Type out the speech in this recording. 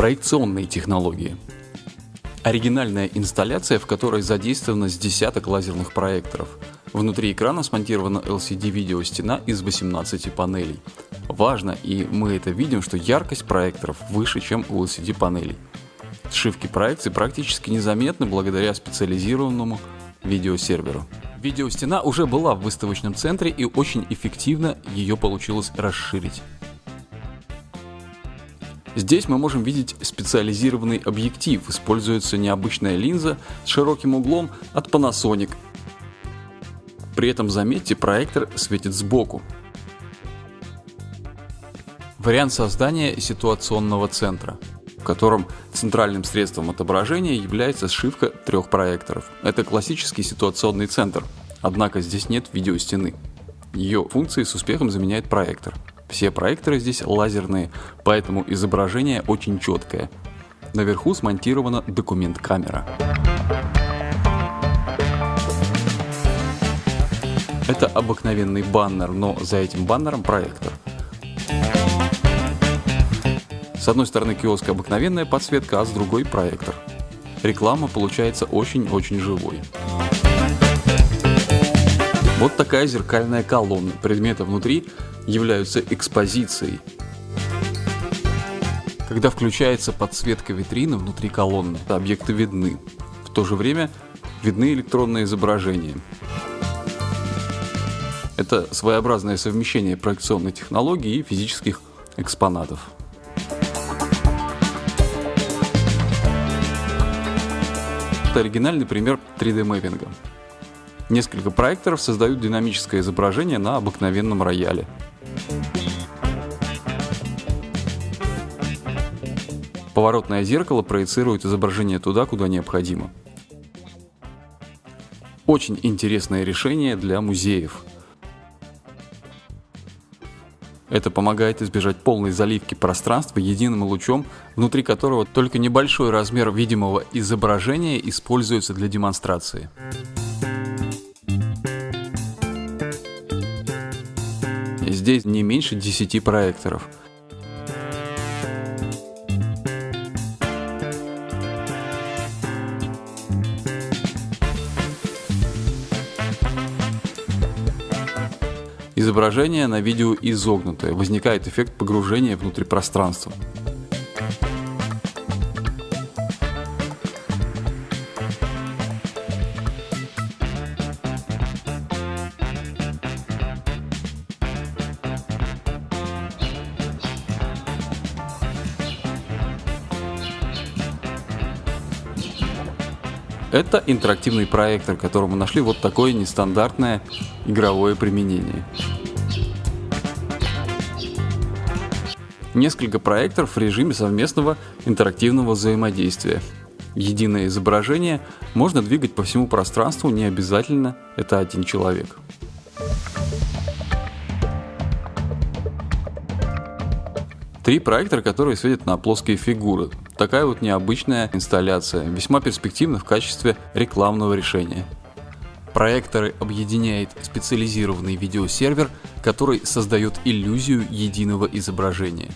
Проекционные технологии. Оригинальная инсталляция, в которой задействовано с десяток лазерных проекторов. Внутри экрана смонтирована LCD-видеостена из 18 панелей. Важно, и мы это видим, что яркость проекторов выше, чем у LCD-панелей. Сшивки проекций практически незаметны благодаря специализированному видеосерверу. Видеостена уже была в выставочном центре и очень эффективно ее получилось расширить. Здесь мы можем видеть специализированный объектив. Используется необычная линза с широким углом от Panasonic. При этом заметьте, проектор светит сбоку. Вариант создания ситуационного центра, в котором центральным средством отображения является сшивка трех проекторов. Это классический ситуационный центр, однако здесь нет видеостены. Ее функции с успехом заменяет проектор. Все проекторы здесь лазерные, поэтому изображение очень четкое. Наверху смонтирована документ-камера. Это обыкновенный баннер, но за этим баннером проектор. С одной стороны киоска обыкновенная подсветка, а с другой проектор. Реклама получается очень-очень живой. Вот такая зеркальная колонна. Предметы внутри являются экспозицией. Когда включается подсветка витрины внутри колонны, объекты видны. В то же время видны электронные изображения. Это своеобразное совмещение проекционной технологии и физических экспонатов. Это оригинальный пример 3D-мэппинга. Несколько проекторов создают динамическое изображение на обыкновенном рояле. Поворотное зеркало проецирует изображение туда, куда необходимо. Очень интересное решение для музеев. Это помогает избежать полной заливки пространства единым лучом, внутри которого только небольшой размер видимого изображения используется для демонстрации. Здесь не меньше 10 проекторов. Изображение на видео изогнутое, возникает эффект погружения внутрь пространства. Это интерактивный проектор, которому нашли вот такое нестандартное игровое применение. Несколько проекторов в режиме совместного интерактивного взаимодействия. Единое изображение можно двигать по всему пространству, не обязательно это один человек. Три проектора, которые светят на плоские фигуры. Такая вот необычная инсталляция, весьма перспективна в качестве рекламного решения. Проекторы объединяет специализированный видеосервер, который создает иллюзию единого изображения.